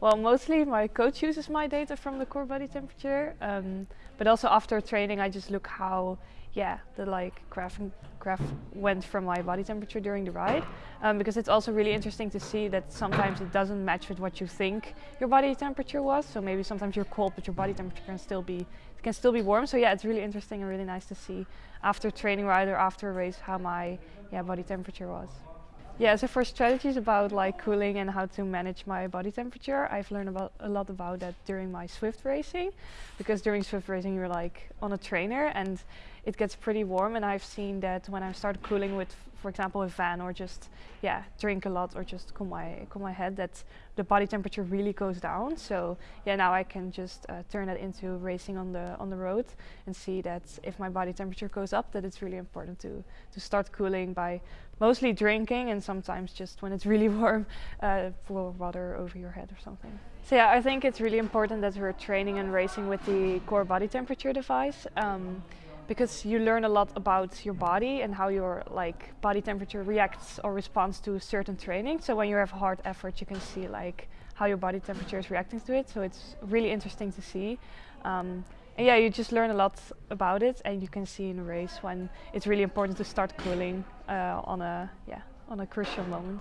Well, mostly my coach uses my data from the core body temperature, um, but also after training, I just look how, yeah, the like graph graph went from my body temperature during the ride, um, because it's also really interesting to see that sometimes it doesn't match with what you think your body temperature was. So maybe sometimes you're cold, but your body temperature can still be can still be warm. So yeah, it's really interesting and really nice to see after training ride or after a race how my yeah body temperature was. Yeah, so for strategies about like cooling and how to manage my body temperature, I've learned about a lot about that during my Zwift racing, because during Zwift racing you're like on a trainer and it gets pretty warm, and I've seen that when I start cooling with, for example, a van or just yeah drink a lot or just cool my cool my head, that the body temperature really goes down. So yeah, now I can just uh, turn that into racing on the on the road and see that if my body temperature goes up, that it's really important to to start cooling by mostly drinking and sometimes just when it's really warm, uh, pour water over your head or something. So yeah, I think it's really important that we're training and racing with the core body temperature device. Um, because you learn a lot about your body and how your like body temperature reacts or responds to certain training. So when you have hard effort, you can see like how your body temperature is reacting to it. So it's really interesting to see. Um, and yeah, you just learn a lot about it, and you can see in a race when it's really important to start cooling uh, on a yeah on a crucial moment.